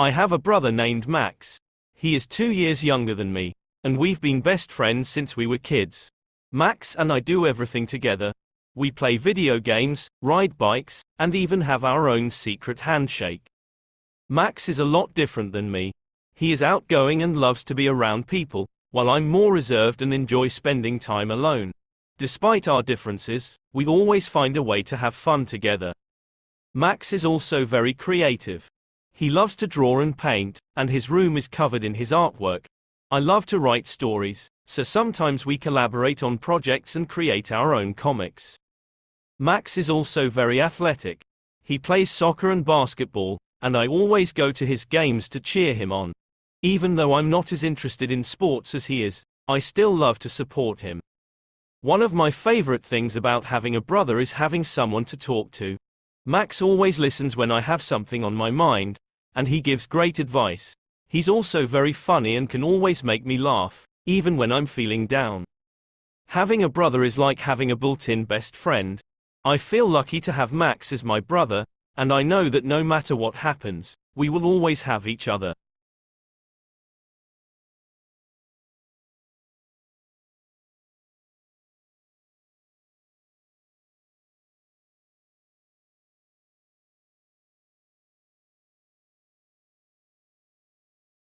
I have a brother named Max. He is two years younger than me, and we've been best friends since we were kids. Max and I do everything together. We play video games, ride bikes, and even have our own secret handshake. Max is a lot different than me. He is outgoing and loves to be around people, while I'm more reserved and enjoy spending time alone. Despite our differences, we always find a way to have fun together. Max is also very creative. He loves to draw and paint, and his room is covered in his artwork. I love to write stories, so sometimes we collaborate on projects and create our own comics. Max is also very athletic. He plays soccer and basketball, and I always go to his games to cheer him on. Even though I'm not as interested in sports as he is, I still love to support him. One of my favorite things about having a brother is having someone to talk to. Max always listens when I have something on my mind, and he gives great advice. He's also very funny and can always make me laugh, even when I'm feeling down. Having a brother is like having a built-in best friend. I feel lucky to have Max as my brother, and I know that no matter what happens, we will always have each other.